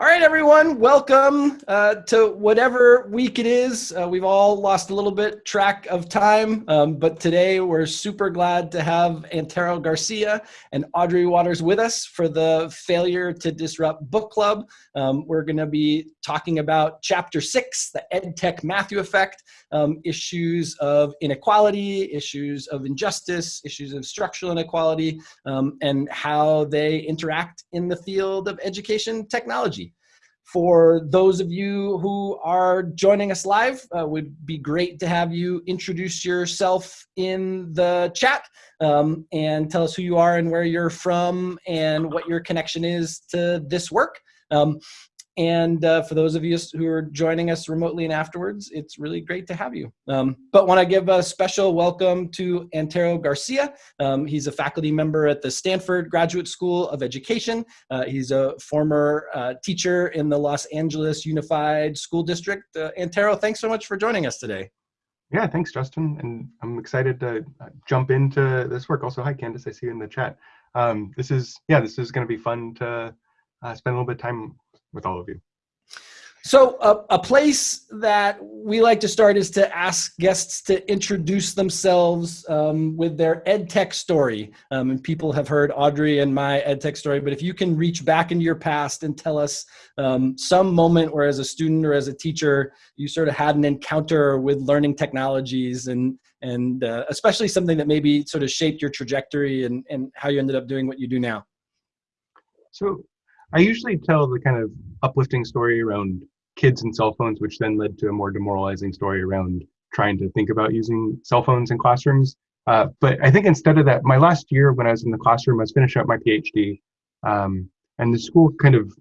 All right, everyone, welcome uh, to whatever week it is. Uh, we've all lost a little bit track of time, um, but today we're super glad to have Antero Garcia and Audrey Watters with us for the Failure to Disrupt Book Club. Um, we're going to be talking about Chapter 6, the EdTech Matthew Effect, um, issues of inequality, issues of injustice, issues of structural inequality, um, and how they interact in the field of education technology. For those of you who are joining us live, uh, would be great to have you introduce yourself in the chat um, and tell us who you are and where you're from and what your connection is to this work. Um, and uh, for those of you who are joining us remotely and afterwards, it's really great to have you. Um, but want to give a special welcome to Antero Garcia. Um, he's a faculty member at the Stanford Graduate School of Education. Uh, he's a former uh, teacher in the Los Angeles Unified School District. Uh, Antero, thanks so much for joining us today. Yeah, thanks, Justin. And I'm excited to uh, jump into this work. Also, hi, Candace, I see you in the chat. Um, this is, yeah, this is going to be fun to uh, spend a little bit of time with all of you. So a, a, place that we like to start is to ask guests to introduce themselves um, with their ed tech story. Um, and people have heard Audrey and my ed tech story, but if you can reach back into your past and tell us um, some moment where as a student or as a teacher, you sort of had an encounter with learning technologies and, and uh, especially something that maybe sort of shaped your trajectory and, and how you ended up doing what you do now. So I usually tell the kind of uplifting story around kids and cell phones, which then led to a more demoralizing story around trying to think about using cell phones in classrooms. Uh, but I think instead of that, my last year when I was in the classroom, I was finishing up my PhD, um, and the school kind of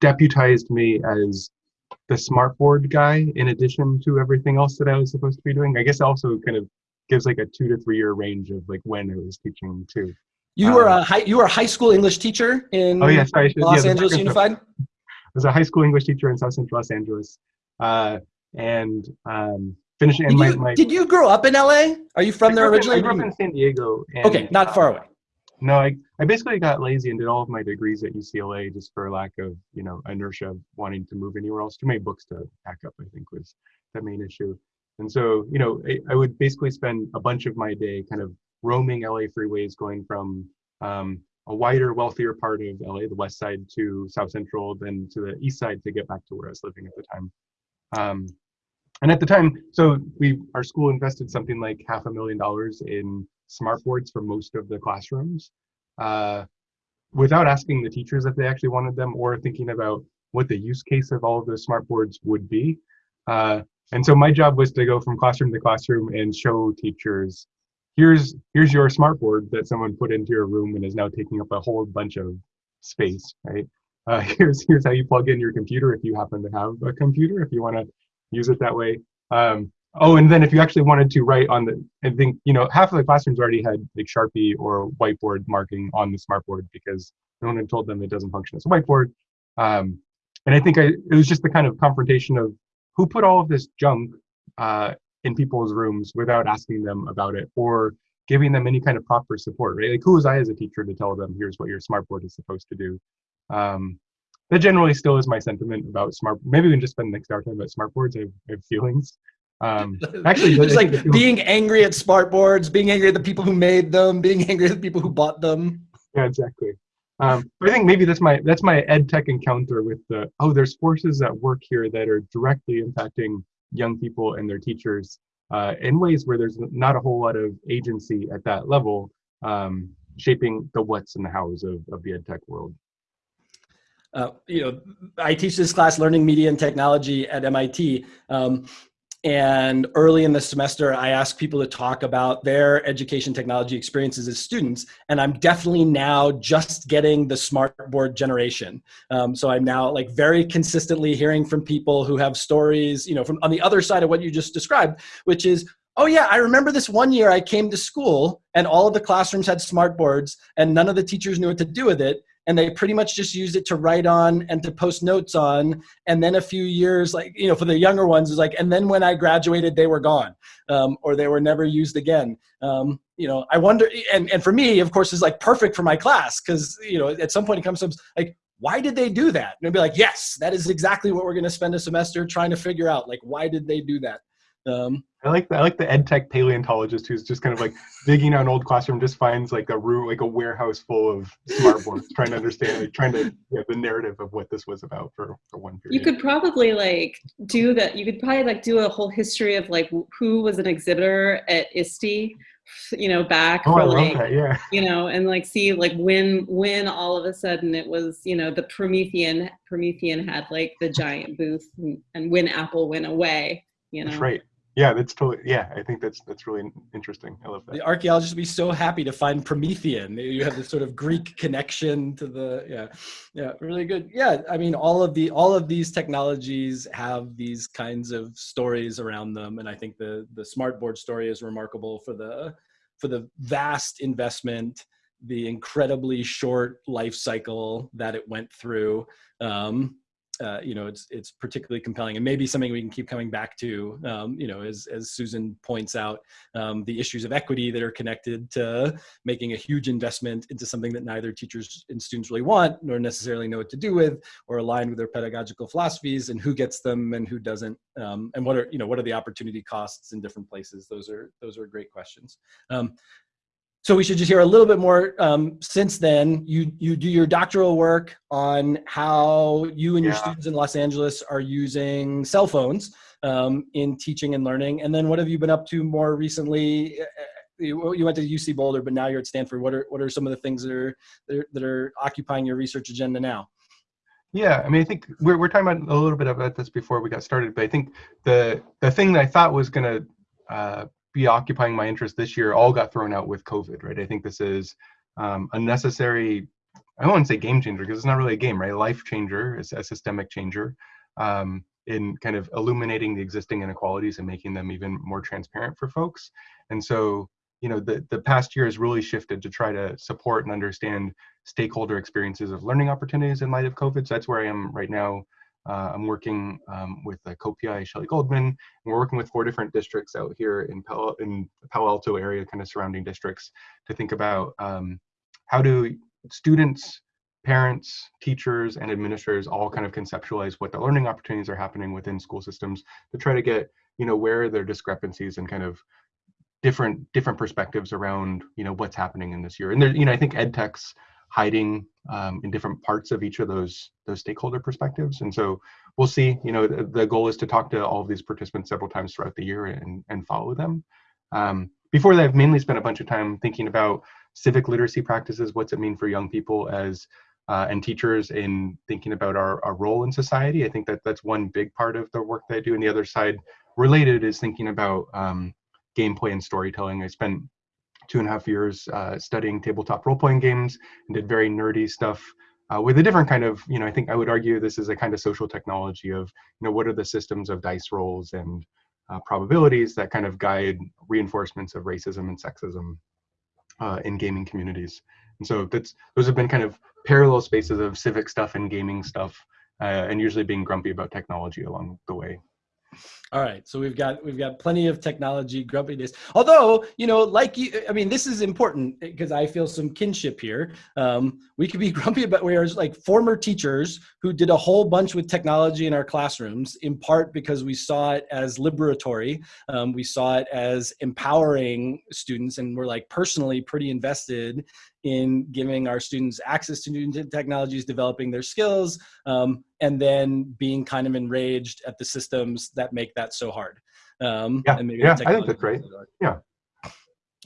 deputized me as the smartboard guy in addition to everything else that I was supposed to be doing. I guess also kind of gives like a two to three year range of like when I was teaching too. You were a um, high, you were a high school English teacher in oh, yeah, sorry, Los yeah, Angeles Unified. I was a high school English teacher in South Central Los Angeles, uh, and um, finishing. Did, my, you, my, did you grow up in LA? Are you from there originally? I grew up in San Diego. And, okay, not far away. No, I, I basically got lazy and did all of my degrees at UCLA just for lack of you know inertia of wanting to move anywhere else. Too many books to pack up, I think, was the main issue. And so you know I, I would basically spend a bunch of my day kind of roaming LA freeways, going from um, a wider, wealthier part of LA, the west side to South Central, then to the east side to get back to where I was living at the time. Um, and at the time, so we our school invested something like half a million dollars in smart boards for most of the classrooms, uh, without asking the teachers if they actually wanted them or thinking about what the use case of all of those smart boards would be. Uh, and so my job was to go from classroom to classroom and show teachers here's here's your smartboard that someone put into your room and is now taking up a whole bunch of space, right? Uh, here's here's how you plug in your computer if you happen to have a computer, if you want to use it that way. Um, oh, and then if you actually wanted to write on the, I think you know half of the classrooms already had like Sharpie or whiteboard marking on the smartboard because no one had told them it doesn't function as a whiteboard. Um, and I think I, it was just the kind of confrontation of who put all of this junk uh, in people's rooms without asking them about it or giving them any kind of proper support, right? Like who was I as a teacher to tell them, here's what your smartboard is supposed to do? Um, that generally still is my sentiment about smart. Maybe we can just spend the next hour talking about smartboards. I have, I have feelings. Um, actually, it's like being angry at smartboards, being angry at the people who made them, being angry at the people who bought them. Yeah, exactly. Um, but I think maybe that's my that's my ed tech encounter with the oh, there's forces at work here that are directly impacting young people and their teachers uh, in ways where there's not a whole lot of agency at that level um, shaping the what's and the hows of, of the ed tech world. Uh, you know, I teach this class, Learning Media and Technology at MIT. Um, and early in the semester, I ask people to talk about their education technology experiences as students. And I'm definitely now just getting the smartboard generation. Um, so I'm now like very consistently hearing from people who have stories, you know, from on the other side of what you just described, which is, oh yeah, I remember this one year I came to school and all of the classrooms had smartboards and none of the teachers knew what to do with it and they pretty much just used it to write on and to post notes on and then a few years like you know for the younger ones is like and then when i graduated they were gone um, or they were never used again um, you know i wonder and, and for me of course is like perfect for my class because you know at some point it comes to like why did they do that? And I'd be like, yes, that is exactly what we're going to spend a semester trying to figure out. Like, why did they do that? Um, I like the, I like the ed tech paleontologist who's just kind of like digging out an old classroom, just finds like a room, like a warehouse full of smartboards, trying to understand, like trying to yeah, the narrative of what this was about for, for one period. You could probably like do that. You could probably like do a whole history of like who was an exhibitor at ISTE you know back oh, for I like love that, yeah. you know and like see like when when all of a sudden it was you know the promethean promethean had like the giant booth and, and when apple went away you know That's right. Yeah, that's totally. Yeah, I think that's that's really interesting. I love that. the archaeologists would be so happy to find Promethean. You have this sort of Greek connection to the yeah, yeah, really good. Yeah, I mean, all of the all of these technologies have these kinds of stories around them, and I think the the smartboard story is remarkable for the for the vast investment, the incredibly short life cycle that it went through. Um, uh, you know, it's it's particularly compelling, and maybe something we can keep coming back to. Um, you know, as as Susan points out, um, the issues of equity that are connected to making a huge investment into something that neither teachers and students really want, nor necessarily know what to do with, or align with their pedagogical philosophies, and who gets them and who doesn't, um, and what are you know what are the opportunity costs in different places. Those are those are great questions. So we should just hear a little bit more. Um, since then, you you do your doctoral work on how you and your students in Los Angeles are using cell phones um, in teaching and learning. And then, what have you been up to more recently? Uh, You, you went to UC Boulder, but now you're at Stanford. What are what are some of the things that are that are, that are occupying your research agenda now? Yeah, I mean, I think we're we're talking about a little bit about this before we got started, but I think the the thing that I thought was going to uh, be occupying my interest this year all got thrown out with COVID, right? I think this is um, a necessary. I don't want to say game changer because it's not really a game, right? Life changer, it's a systemic changer um, in kind of illuminating the existing inequalities and making them even more transparent for folks. And so, you know, the the past year has really shifted to try to support and understand stakeholder experiences of learning opportunities in light of COVID. So that's where I am right now. Uh, I'm working um, with the co-PI Shelley Goldman, and we're working with four different districts out here in Palo, in Palo Alto area, kind of surrounding districts, to think about um, how do students, parents, teachers, and administrators all kind of conceptualize what the learning opportunities are happening within school systems to try to get, you know, where are there discrepancies and kind of different different perspectives around, you know, what's happening in this year. And there, you know, I think ed tech's hiding um, in different parts of each of those those stakeholder perspectives. And so we'll see. You know, the, the goal is to talk to all of these participants several times throughout the year and and follow them. Um, before that, I've mainly spent a bunch of time thinking about civic literacy practices. What's it mean for young people as uh, and teachers in thinking about our, our role in society? I think that that's one big part of the work that I do. And the other side, related, is thinking about um, gameplay and storytelling. I spent two and a half years uh, studying tabletop role-playing games and did very nerdy stuff uh, with a different kind of, you know, I think I would argue this is a kind of social technology of, you know, what are the systems of dice rolls and uh, probabilities that kind of guide reinforcements of racism and sexism uh, in gaming communities. And so that's those have been kind of parallel spaces of civic stuff and gaming stuff, uh, and usually being grumpy about technology along the way. All right, so we've got we've got plenty of technology grumpiness. Although you know, like you, I mean, this is important because I feel some kinship here. Um, we could be grumpy about whereas like former teachers who did a whole bunch with technology in our classrooms, in part because we saw it as liberatory, um, we saw it as empowering students, and we're like personally pretty invested in giving our students access to new technologies, developing their skills, um, and then being kind of enraged at the systems that make that so hard. Um, Yeah, yeah, I think that's great. it.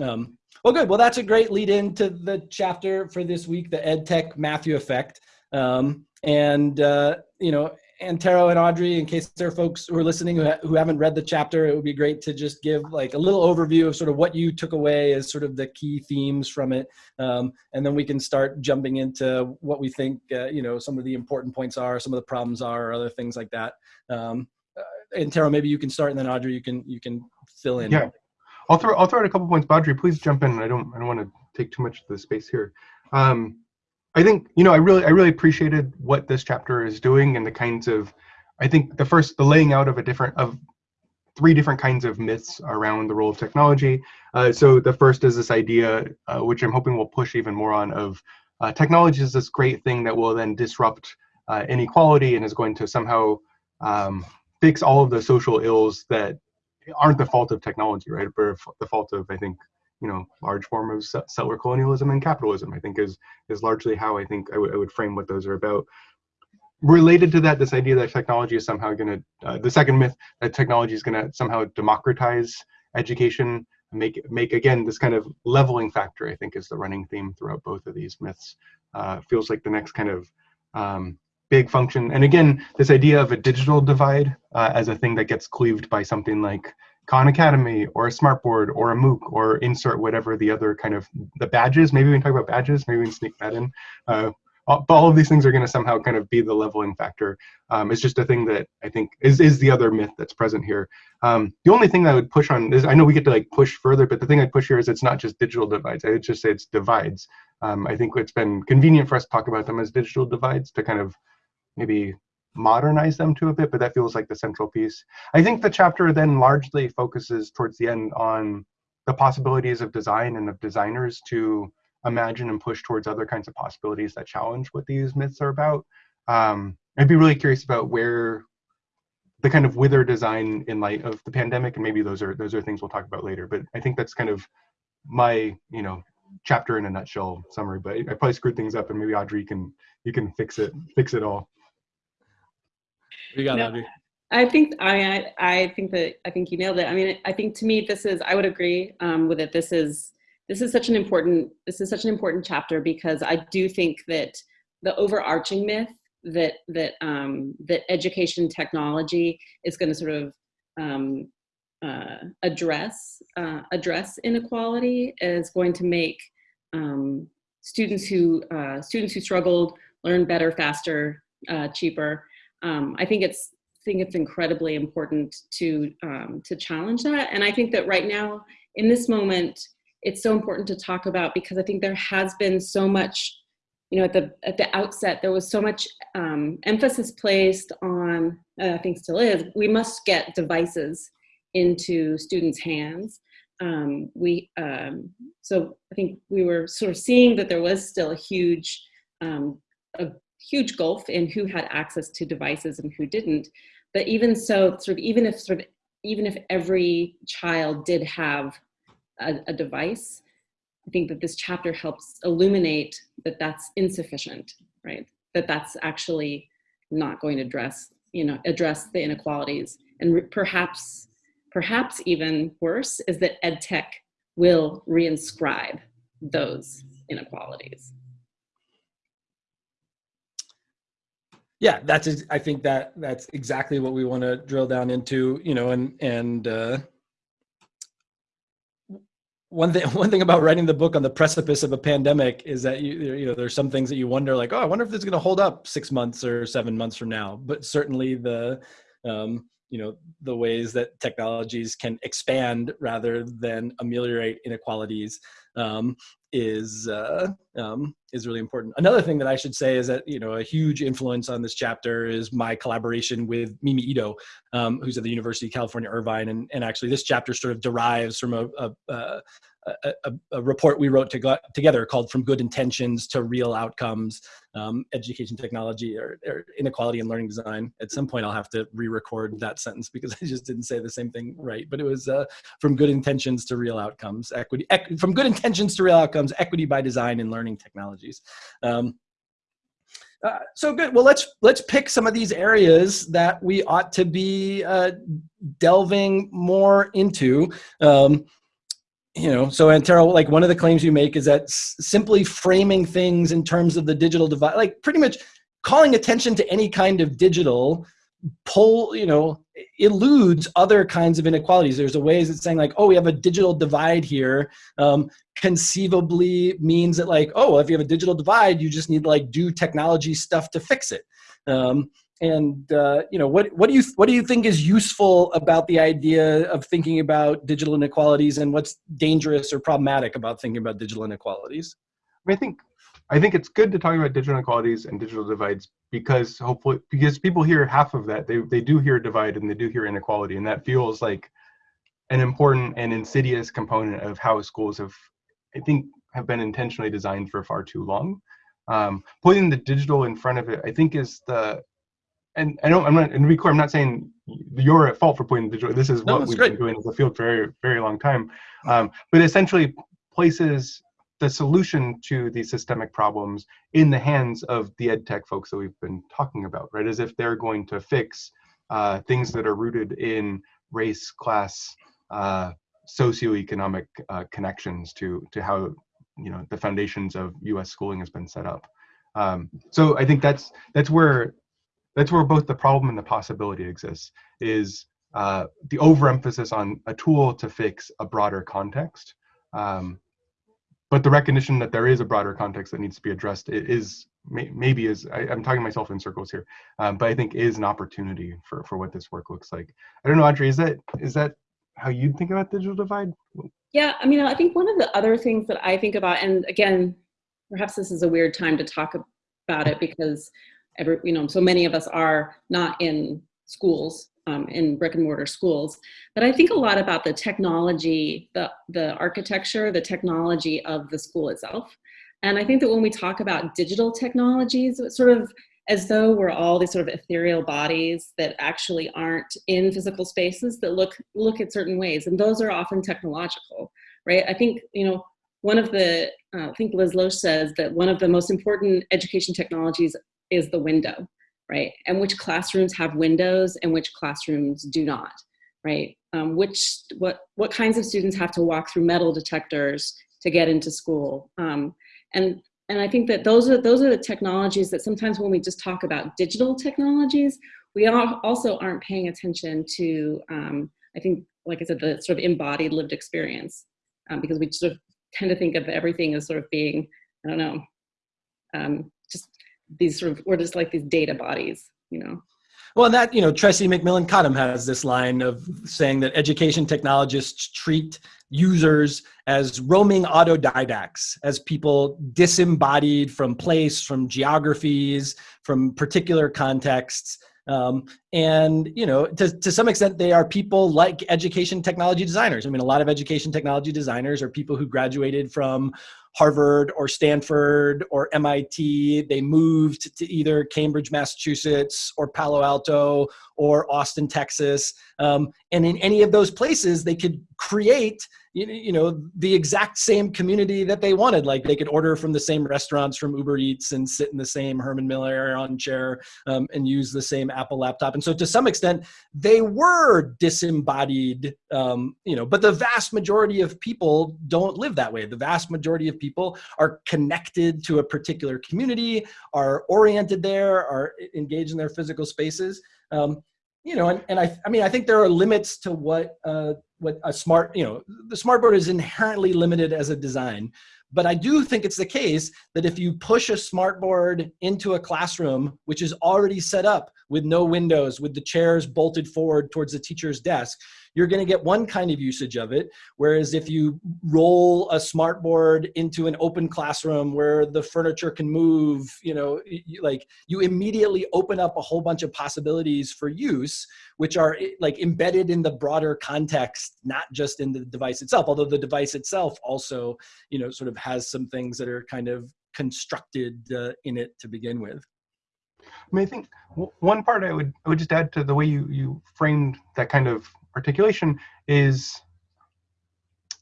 Um, well, good. Well, that's a great lead into the chapter for this week, the EdTech Matthew effect. Um, and, uh, you know, Antero and Audrey, in case there are folks who are listening who, ha- who haven't read the chapter, it would be great to just give like a little overview of sort of what you took away as sort of the key themes from it. Um, and then we can start jumping into what we think, uh, you know, some of the important points are, some of the problems are, or other things like that. Um, uh, Antero, maybe you can start, and then Audrey, you can you can fill in. Yeah. I'll throw I'll throw out a couple points. Audrey, please jump in. I don't I don't want to take too much of the space here. Um, I think you know I really I really appreciated what this chapter is doing and the kinds of I think the first the laying out of a different of three different kinds of myths around the role of technology. Uh, so the first is this idea, uh, which I'm hoping we'll push even more on, of uh, technology is this great thing that will then disrupt uh, inequality and is going to somehow um, fix all of the social ills that aren't the fault of technology, right? But the fault of, I think, you know, large form of settler colonialism and capitalism. I think is is largely how I think I, would frame what those are about. Related to that, this idea that technology is somehow going to, uh, the second myth that technology is going to somehow democratize education, make make again this kind of leveling factor. I think is the running theme throughout both of these myths. Uh, feels like the next kind of um, big function. And again, this idea of a digital divide uh, as a thing that gets cleaved by something like Khan Academy or a smartboard or a MOOC or insert whatever the other kind of the badges. Maybe we can talk about badges. Maybe we can sneak that in. Uh, all, all of these things are going to somehow kind of be the leveling factor. Um, it's just a thing that I think is is the other myth that's present here. Um, the only thing that I would push on is I know we get to like push further, but the thing I'd push here is it's not just digital divides. I would just say it's divides. Um, I think it's been convenient for us to talk about them as digital divides to kind of maybe modernize them to a bit, but that feels like the central piece. I think the chapter then largely focuses towards the end on the possibilities of design and of designers to imagine and push towards other kinds of possibilities that challenge what these myths are about. Um, I'd be really curious about where the kind of wither design in light of the pandemic, and maybe those are those are things we'll talk about later. But I think that's kind of my you know chapter in a nutshell summary. But I probably screwed things up, and maybe Audrey can you can fix it fix it all. You got no, I think I I think that I think you nailed it. I mean, I think to me this is I would agree um, with it. This is this is such an important this is such an important chapter because I do think that the overarching myth that that um, that education technology is going to sort of um, uh, address uh, address inequality is going to make um, students who uh, students who struggled learn better, faster, uh, cheaper, um, I think it's think it's incredibly important to um, to challenge that. And I think that right now, in this moment, it's so important to talk about because I think there has been so much, you know, at the at the outset, there was so much um, emphasis placed on, uh, I think still is, we must get devices into students' hands. Um, we um, so I think we were sort of seeing that there was still a huge um, a huge gulf in who had access to devices and who didn't. But even so, sort of even if sort of even if every child did have a, a device, I think that this chapter helps illuminate that that's insufficient, right? That that's actually not going to address, you know, address the inequalities. And perhaps, perhaps even worse is that ed tech will reinscribe those inequalities. Yeah that's i think that that's exactly what we want to drill down into you know and and uh one thing one thing about writing the book on the precipice of a pandemic is that you you know there's some things that you wonder like oh i wonder if this is going to hold up six months or seven months from now. But certainly the um you know the ways that technologies can expand rather than ameliorate inequalities um, is uh, um, is really important. Another thing that I should say is that you know a huge influence on this chapter is my collaboration with Mimi Ito, um, who's at the University of California Irvine, and and actually this chapter sort of derives from a, a, a a, report we wrote to together called From Good Intentions to Real Outcomes, um, Education Technology or, or, Inequality and Learning Design. At some point I'll have to re-record that sentence because I just didn't say the same thing right, but it was uh, From Good Intentions to Real Outcomes, equity, From Good Intentions to Real Outcomes, Equity by Design in Learning Technologies. Um, uh, so good. Well, let's let's pick some of these areas that we ought to be uh, delving more into. Um, you know, so Antero, like one of the claims you make is that simply framing things in terms of the digital divide, like pretty much calling attention to any kind of digital pull, you know, eludes other kinds of inequalities. There's a ways it's saying like, oh, we have a digital divide here. Um, conceivably means that like, oh, if you have a digital divide, you just need to like do technology stuff to fix it. Um, and uh, you know what what do you what do you think is useful about the idea of thinking about digital inequalities and what's dangerous or problematic about thinking about digital inequalities? I, mean, I think I think it's good to talk about digital inequalities and digital divides because hopefully because people hear half of that. They they do hear divide and they do hear inequality and that feels like an important and insidious component of how schools have I think have been intentionally designed for far too long. Um, putting the digital in front of it, I think is the, and I don't, I'm not, and to be clear, I'm not saying you're at fault for putting the digital, this is No, what we've great. been doing as a field for a very, very long time. Um, but essentially places the solution to these systemic problems in the hands of the ed tech folks that we've been talking about, right? As if they're going to fix uh, things that are rooted in race, class, uh, socioeconomic uh, connections to to how you know the foundations of U.S. schooling has been set up. Um, so I think that's that's where that's where both the problem and the possibility exists. Is uh, the overemphasis on a tool to fix a broader context, um, but the recognition that there is a broader context that needs to be addressed is may, maybe is I, I'm talking myself in circles here, um, but I think is an opportunity for for what this work looks like. I don't know, Audrey, is that is that how you'd think about digital divide? Yeah, I mean, I think one of the other things that I think about, and again, perhaps this is a weird time to talk about it because every, you know, so many of us are not in schools, um, in brick and mortar schools, but I think a lot about the technology, the the architecture, the technology of the school itself. And I think that when we talk about digital technologies, it's sort of as though we're all these sort of ethereal bodies that actually aren't in physical spaces that look look at certain ways, and those are often technological, right? I think you know one of the uh, I think Liz Losh says that one of the most important education technologies is the window, right? And which classrooms have windows and which classrooms do not, right? Um, which what what kinds of students have to walk through metal detectors to get into school, um, and and I think that those are those are the technologies that sometimes when we just talk about digital technologies, we al- also aren't paying attention to. Um, I think, like I said, the sort of embodied lived experience, um, because we sort of tend to think of everything as sort of being, I don't know, um, these sort of, or just like these data bodies, you know. Well, that, you know, Tressie McMillan Cottom has this line of saying that education technologists treat users as roaming autodidacts, as people disembodied from place, from geographies, from particular contexts. Um, and, you know, to, to some extent, they are people like education technology designers. I mean, a lot of education technology designers are people who graduated from Harvard or Stanford or MIT. They moved to either Cambridge, Massachusetts, or Palo Alto or Austin, Texas. Um, and in any of those places, they could create you know, the exact same community that they wanted like they could order from the same restaurants from uber eats and sit in the same Herman Miller Aeron chair um, and use the same apple laptop and so to some extent they were disembodied um, you know but the vast majority of people don't live that way the vast majority of people are connected to a particular community are oriented there are engaged in their physical spaces um, you know and, and I, I mean i think there are limits to what uh, what a smart you know the smart board is inherently limited as a design but i do think it's the case that if you push a smart board into a classroom which is already set up with no windows with the chairs bolted forward towards the teacher's desk you're going to get one kind of usage of it. Whereas if you roll a smart board into an open classroom where the furniture can move you know like you immediately open up a whole bunch of possibilities for use which are eh, like embedded in the broader context not just in the device itself although the device itself also you know sort of has some things that are kind of constructed uh, in it to begin with. I mean, I think one part I would I would just add to the way you you framed that kind of articulation is,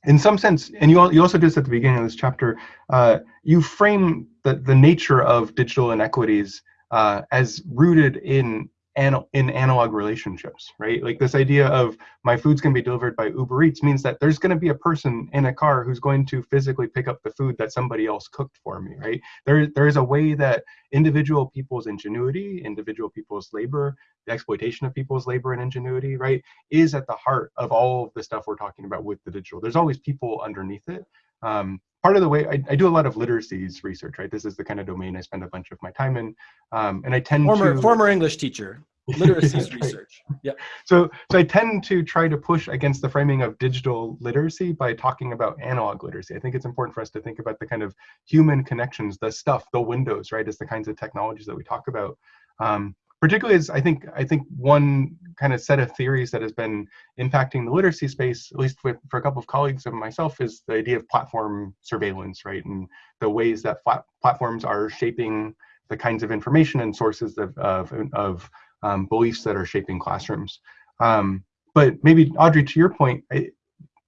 in some sense, and you you also did this at the beginning of this chapter. Uh, you frame the the nature of digital inequities uh, as rooted in in analog relationships, right? Like this idea of my food's going to be delivered by Uber Eats means that there's going to be a person in a car who's going to physically pick up the food that somebody else cooked for me, right? There there is a way that individual people's ingenuity, individual people's labor, the exploitation of people's labor and ingenuity, right, is at the heart of all of the stuff we're talking about with the digital. There's always people underneath it. Um, part of the way I, I do a lot of literacies research, right? This is the kind of domain I spend a bunch of my time in, um, and I tend former to former english teacher literacies research. Yeah. So so i tend to try to push against the framing of digital literacy by talking about analog literacy. I think it's important for us to think about the kind of human connections the stuff the windows right as the kinds of technologies that we talk about. Um, particularly as I think I think one kind of set of theories that has been impacting the literacy space, at least with, for a couple of colleagues and myself, is the idea of platform surveillance, right? And the ways that platforms are shaping the kinds of information and sources of, of, of um, beliefs that are shaping classrooms. Um, but maybe Audrey, to your point,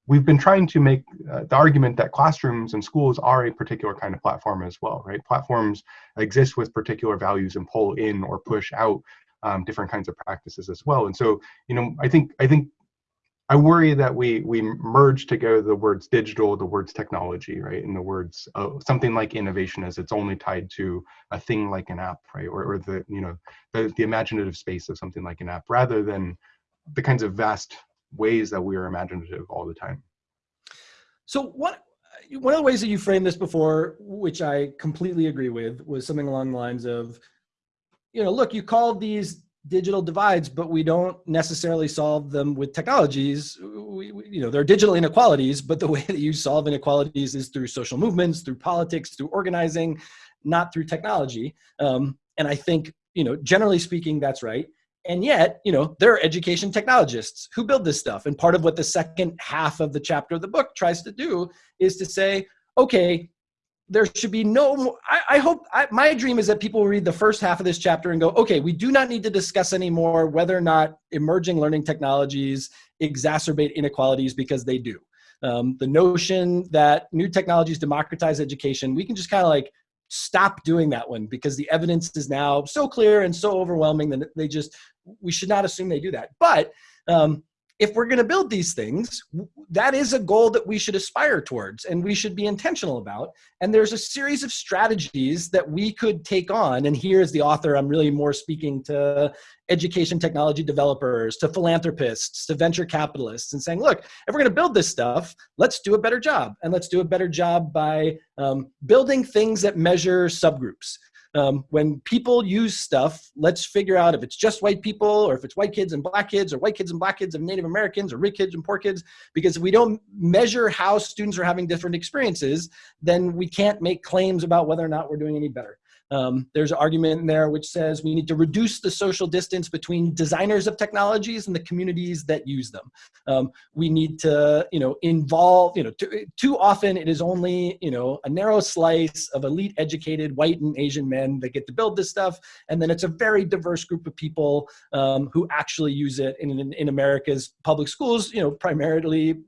we've been trying to make uh, the argument that classrooms and schools are a particular kind of platform as well, right? Platforms exist with particular values and pull in or push out um, different kinds of practices as well. And so, you know, I think I think I worry that we we merge together the words digital, the words technology, right, and the words uh, something like innovation as it's only tied to a thing like an app, right, or, or the you know the, the imaginative space of something like an app, rather than the kinds of vast ways that we are imaginative all the time. So what one of the ways that you framed this before, which I completely agree with, was something along the lines of, you know, look, you called these digital divides, but we don't necessarily solve them with technologies. We, we, you know, there are digital inequalities, but the way that you solve inequalities is through social movements, through politics, through organizing, not through technology. Um, and I think, you know, generally speaking, that's right. And yet, you know, there are education technologists who build this stuff. And part of what the second half of the chapter of the book tries to do is to say, okay, there should be no I, I hope I, my dream is that people read the first half of this chapter and go okay we do not need to discuss anymore whether or not emerging learning technologies exacerbate inequalities because they do um, the notion that new technologies democratize education we can just kind of like stop doing that one because the evidence is now so clear and so overwhelming that they just we should not assume they do that. But um, if we're going to build these things, that is a goal that we should aspire towards and we should be intentional about. And there's a series of strategies that we could take on. And here, as the author, I'm really more speaking to education technology developers, to philanthropists, to venture capitalists, and saying, look, if we're going to build this stuff, let's do a better job. And let's do a better job by um, building things that measure subgroups um, when people use stuff, let's figure out if it's just white people or if it's white kids and black kids or white kids and black kids of Native Americans or rich kids and poor kids. Because if we don't measure how students are having different experiences, then we can't make claims about whether or not we're doing any better. Um, there's an argument in there which says we need to reduce the social distance between designers of technologies and the communities that use them. Um, we need to, you know, involve, you know, too, too often it is only, you know, a narrow slice of elite educated white and Asian men that get to build this stuff. And then it's a very diverse group of people um, who actually use it in, in, in America's public schools, you know, primarily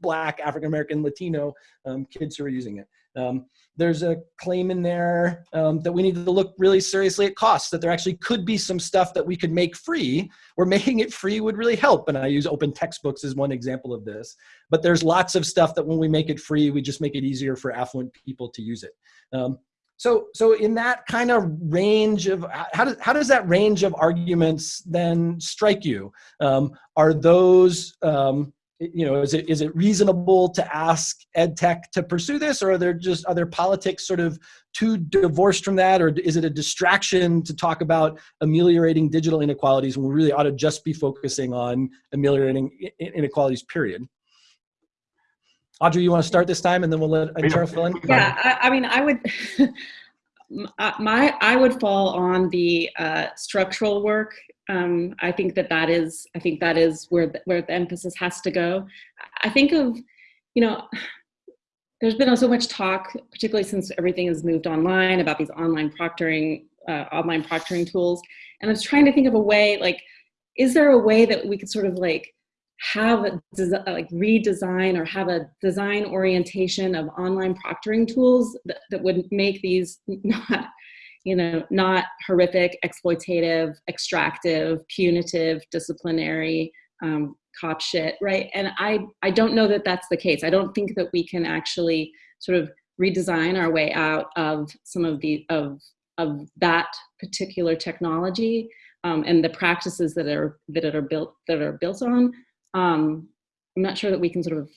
black, African-American, Latino um, kids who are using it. Um, there's a claim in there um, that we need to look really seriously at costs, that there actually could be some stuff that we could make free, where making it free would really help. And I use open textbooks as one example of this. But there's lots of stuff that when we make it free, we just make it easier for affluent people to use it. Um, so, so in that kind of range of how does how does that range of arguments then strike you? Um, are those um, you know, is it is it reasonable to ask ed tech to pursue this, or are there just other politics sort of too divorced from that, or is it a distraction to talk about ameliorating digital inequalities when we really ought to just be focusing on ameliorating inequalities? Period. Audrey, you want to start this time, and then we'll let Antero fill in. Yeah, I, I mean, I would. my I would fall on the uh, structural work um, I think that that is, I think that is where the, where the emphasis has to go. I think of, you know, there's been so much talk, particularly since everything has moved online, about these online proctoring, uh, online proctoring tools. And I was trying to think of a way, like, is there a way that we could sort of like have a like redesign or have a design orientation of online proctoring tools that, that would make these not you know, not horrific, exploitative, extractive, punitive, disciplinary, um, cop shit, right? And I, I don't know that that's the case. I don't think that we can actually sort of redesign our way out of some of the of of that particular technology um, and the practices that are that are built that are built on. Um, I'm not sure that we can sort of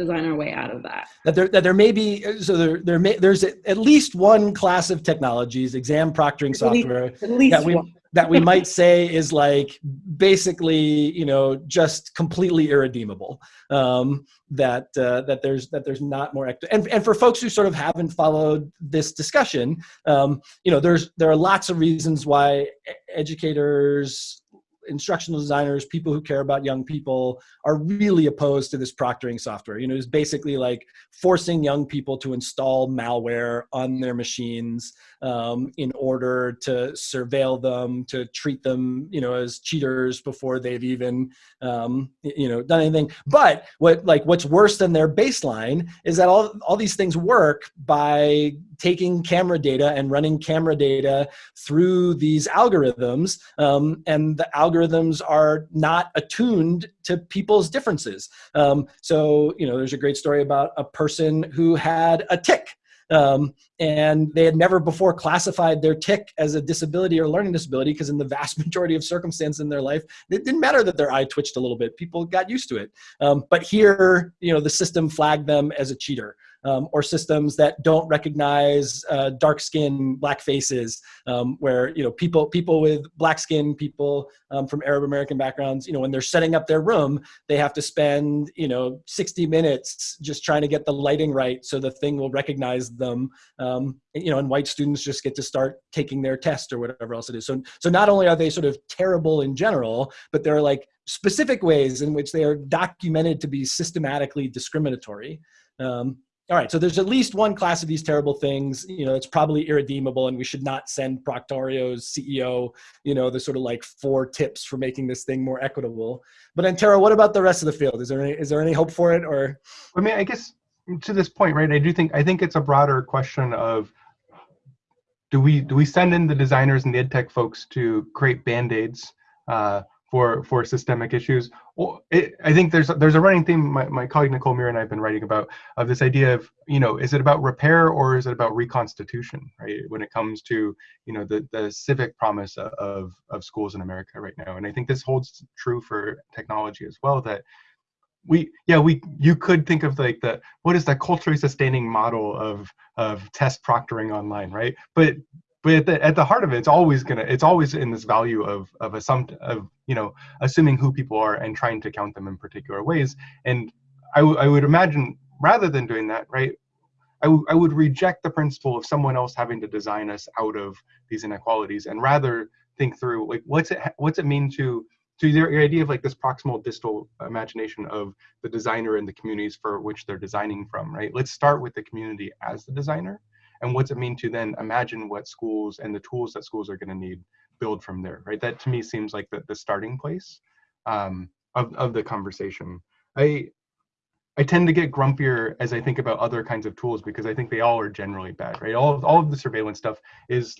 design our way out of that. That there, that there may be, so there, there may, there's at least one class of technologies, exam proctoring software, least, at least that we, one. that we might say is like basically you know just completely irredeemable um, that uh, that there's that there's not more and and for folks who sort of haven't followed this discussion um, you know there's there are lots of reasons why educators instructional designers, people who care about young people are really opposed to this proctoring software. You know, it's basically like forcing young people to install malware on their machines um, in order to surveil them, to treat them, you know, as cheaters before they've even, um, you know, done anything. But what like what's worse than their baseline is that all all these things work by taking camera data and running camera data through these algorithms, um, and the algorithms are not attuned to people's differences. Um, so, you know, there's a great story about a person who had a tic um, and they had never before classified their tic as a disability or learning disability because in the vast majority of circumstances in their life, it didn't matter that their eye twitched a little bit. People got used to it. Um, but here, you know, the system flagged them as a cheater um, or systems that don't recognize uh, dark skin, black faces, um, where you know people people with black skin, people um, from Arab American backgrounds, you know, when they're setting up their room, they have to spend you know 60 minutes just trying to get the lighting right so the thing will recognize them. Um, you know, and white students just get to start taking their test or whatever else it is. So so not only are they sort of terrible in general, but there are like specific ways in which they are documented to be systematically discriminatory. Um, all right, so there's at least one class of these terrible things, you know, it's probably irredeemable and we should not send Proctorio's CEO, you know, the sort of like four tips for making this thing more equitable. But Antero, what about the rest of the field? Is there any, is there any hope for it or? I mean, I guess to this point, right, I do think, I think it's a broader question of, do we, do we send in the designers and the ed tech folks to create band-aids uh, for for systemic issues. It, I think there's there's a running theme. My, my colleague Nicole Mirra and I have been writing about of this idea of you know is it about repair or is it about reconstitution, right? When it comes to you know the the civic promise of of schools in America right now, and I think this holds true for technology as well. That we yeah we you could think of like the what is the culturally sustaining model of of test proctoring online, right? But but at the, at the heart of it, it's always gonna it's always in this value of of assumpt of you know assuming who people are and trying to count them in particular ways. And I, I would imagine rather than doing that, right? I, I would reject the principle of someone else having to design us out of these inequalities and rather think through like what's it what's it mean to to your idea of like this proximal distal imagination of the designer and the communities for which they're designing from right let's start with the community as the designer and what's it mean to then imagine what schools and the tools that schools are going to need build from there right that to me seems like the, the starting place um, of, of the conversation i i tend to get grumpier as i think about other kinds of tools because i think they all are generally bad right all of, all of the surveillance stuff is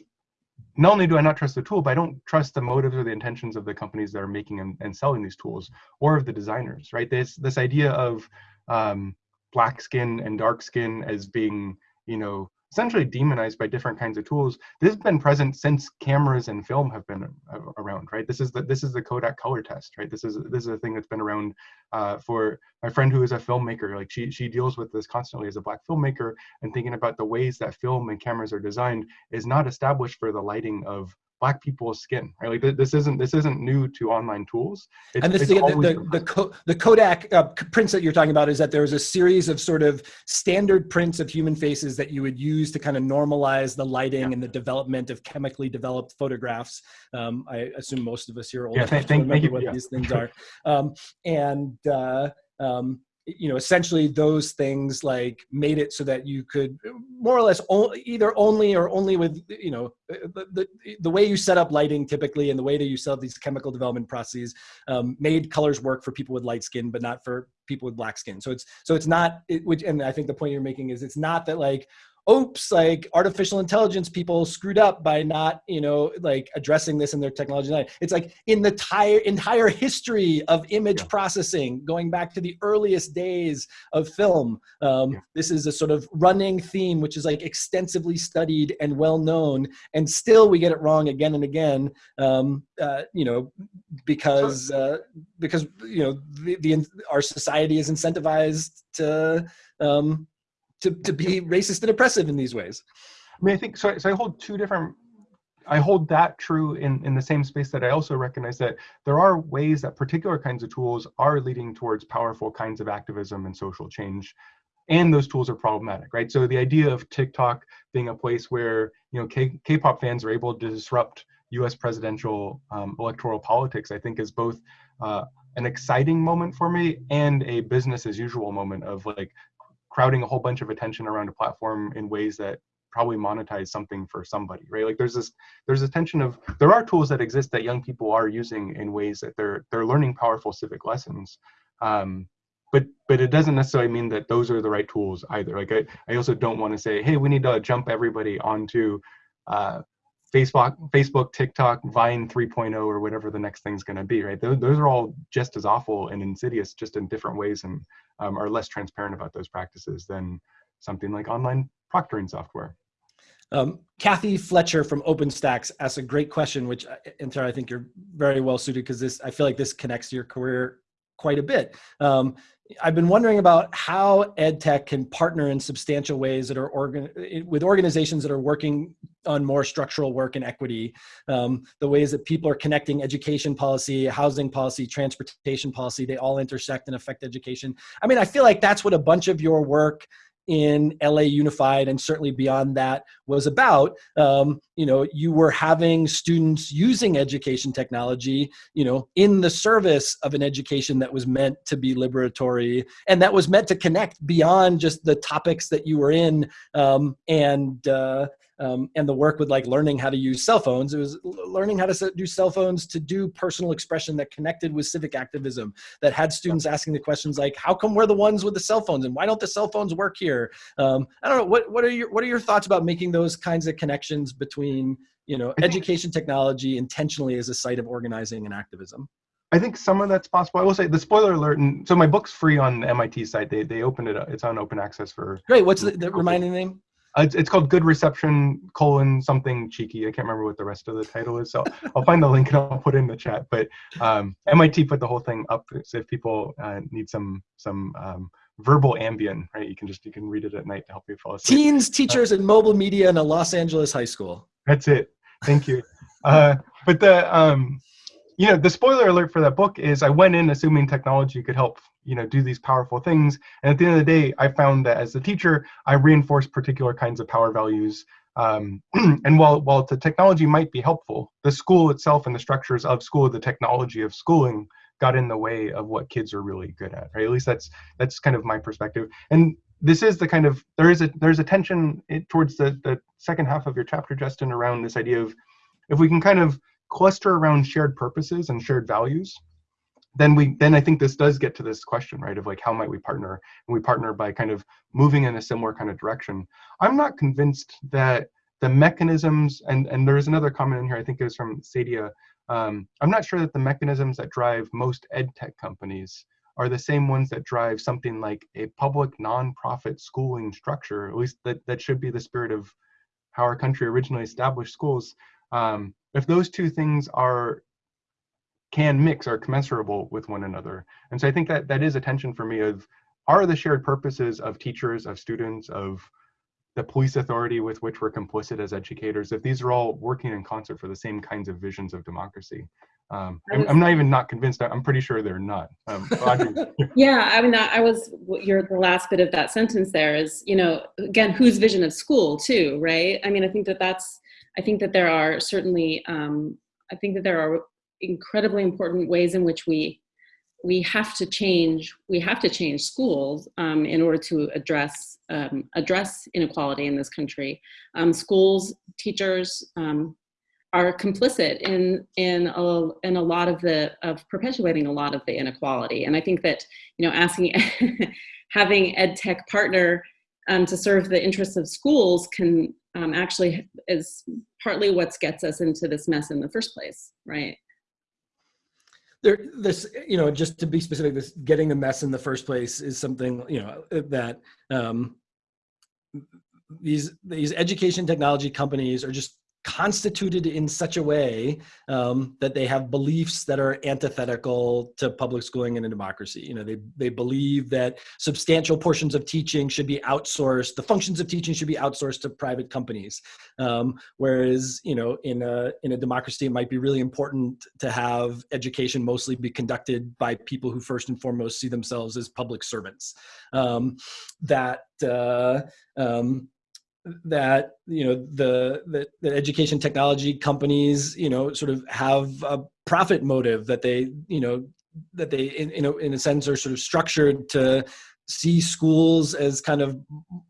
not only do I not trust the tool, but I don't trust the motives or the intentions of the companies that are making and, and selling these tools, or of the designers. Right? This this idea of um, black skin and dark skin as being, you know, essentially demonized by different kinds of tools. This has been present since cameras and film have been uh, around, right? This is the this is the Kodak color test, right? This is this is a thing that's been around uh, for my friend who is a filmmaker. Like she she deals with this constantly as a black filmmaker and thinking about the ways that film and cameras are designed is not established for the lighting of black people's skin right? Like this isn't this isn't new to online tools. It's, and this the, the, the, the, the kodak uh, prints that you're talking about is that there was a series of sort of standard prints of human faces that you would use to kind of normalize the lighting yeah. and the development of chemically developed photographs. Um, i assume most of us here are old yeah, enough to remember you, what yeah. these things are. Um, and uh, um, you know essentially those things like made it so that you could more or less only, either only or only with you know the, the, the way you set up lighting typically and the way that you set up these chemical development processes um, made colors work for people with light skin but not for people with black skin. So it's so it's not it, which and i think the point you're making is it's not that like oops like artificial intelligence people screwed up by not you know like addressing this in their technology it's like in the entire entire history of image yeah. processing going back to the earliest days of film um, yeah. this is a sort of running theme which is like extensively studied and well known and still we get it wrong again and again um, uh, you know because uh, because you know the, the our society is incentivized to um, to, to be racist and oppressive in these ways. I mean, I think so. So I hold two different I hold that true in, in the same space that I also recognize that there are ways that particular kinds of tools are leading towards powerful kinds of activism and social change. And those tools are problematic, right? So the idea of TikTok being a place where you know K- K-pop fans are able to disrupt U.S. presidential um, electoral politics, I think, is both uh, an exciting moment for me and a business as usual moment of like crowding a whole bunch of attention around a platform in ways that probably monetize something for somebody right? Like there's this there's a tension of there are tools that exist that young people are using in ways that they're they're learning powerful civic lessons. Um, but but it doesn't necessarily mean that those are the right tools either. Like i, I also don't want to say hey we need to jump everybody onto uh, facebook facebook tiktok vine 3.0 or whatever the next thing's going to be right? Those, those are all just as awful and insidious just in different ways and um, are less transparent about those practices than something like online proctoring software. Um, Kathy Fletcher from OpenStax asks a great question, which Antero, I think you're very well suited because this I feel like this connects to your career quite a bit. Um, I've been wondering about how EdTech can partner in substantial ways that are organ with organizations that are working on more structural work and equity, um, the ways that people are connecting education policy, housing policy, transportation policy, they all intersect and affect education. I mean, I feel like that's what a bunch of your work in LA Unified and certainly beyond that was about. Um, you know, you were having students using education technology, you know, in the service of an education that was meant to be liberatory and that was meant to connect beyond just the topics that you were in um, and uh, um, and the work with like learning how to use cell phones. It was learning how to do cell phones to do personal expression that connected with civic activism, that had students asking the questions like, how come we're the ones with the cell phones and why don't the cell phones work here? Um, I don't know, what, what, are your, what are your thoughts about making those kinds of connections between you know, education technology intentionally as a site of organizing and activism? I think some of that's possible. I will say the spoiler alert, and so my book's free on the MIT site. They they opened it up. It's on open access for. Great. What's the, the reminding name? Uh, it's, it's called Good Reception colon something cheeky. I can't remember what the rest of the title is, so I'll find the link and I'll put it in the chat. But um, MIT put the whole thing up, so if people uh, need some some um, verbal Ambien, right? You can just you can read it at night to help you fall asleep. Teens, teachers, uh, and mobile media in a Los Angeles high school. That's it. Thank you. Uh, but the um, you know the spoiler alert for that book is I went in assuming technology could help you know do these powerful things. And at the end of the day i found that as a teacher i reinforced particular kinds of power values um, and while while the technology might be helpful the school itself and the structures of school the technology of schooling got in the way of what kids are really good at right? At least that's that's kind of my perspective. And this is the kind of there is a there's a tension towards the the second half of your chapter justin around this idea of if we can kind of cluster around shared purposes and shared values then we then i think this does get to this question right of like how might we partner? And we partner by kind of moving in a similar kind of direction. I'm not convinced that the mechanisms and and there's another comment in here i think it was from sadia um, i'm not sure that the mechanisms that drive most ed tech companies are the same ones that drive something like a public nonprofit schooling structure at least that that should be the spirit of how our country originally established schools. Um, if those two things are can mix are commensurable with one another. And so I think that that is a tension for me of are the shared purposes of teachers, of students, of the police authority with which we're complicit as educators, if these are all working in concert for the same kinds of visions of democracy. Um, I'm, I'm, not even not convinced. I'm pretty sure they're not. Um, yeah, I mean, I was your the last bit of that sentence there is, you know, again, whose vision of school too, right? I mean, I think that that's, I think that there are certainly, um, I think that there are incredibly important ways in which we we have to change we have to change schools um, in order to address um, address inequality in this country. Um, schools teachers um, are complicit in in a, in a lot of the of perpetuating a lot of the inequality. And i think that you know asking having ed tech partner um, to serve the interests of schools can um, actually is partly what gets us into this mess in the first place right there this you know just to be specific this getting the mess in the first place is something you know that um these these education technology companies are just constituted in such a way um, that they have beliefs that are antithetical to public schooling in a democracy. You know, they, they believe that substantial portions of teaching should be outsourced, the functions of teaching should be outsourced to private companies. Um, whereas, you know, in a, in a democracy, it might be really important to have education mostly be conducted by people who first and foremost see themselves as public servants. Um, that, uh, um, that you know the, the, education technology companies you know sort of have a profit motive that they you know that they in, in, a, in a sense are sort of structured to see schools as kind of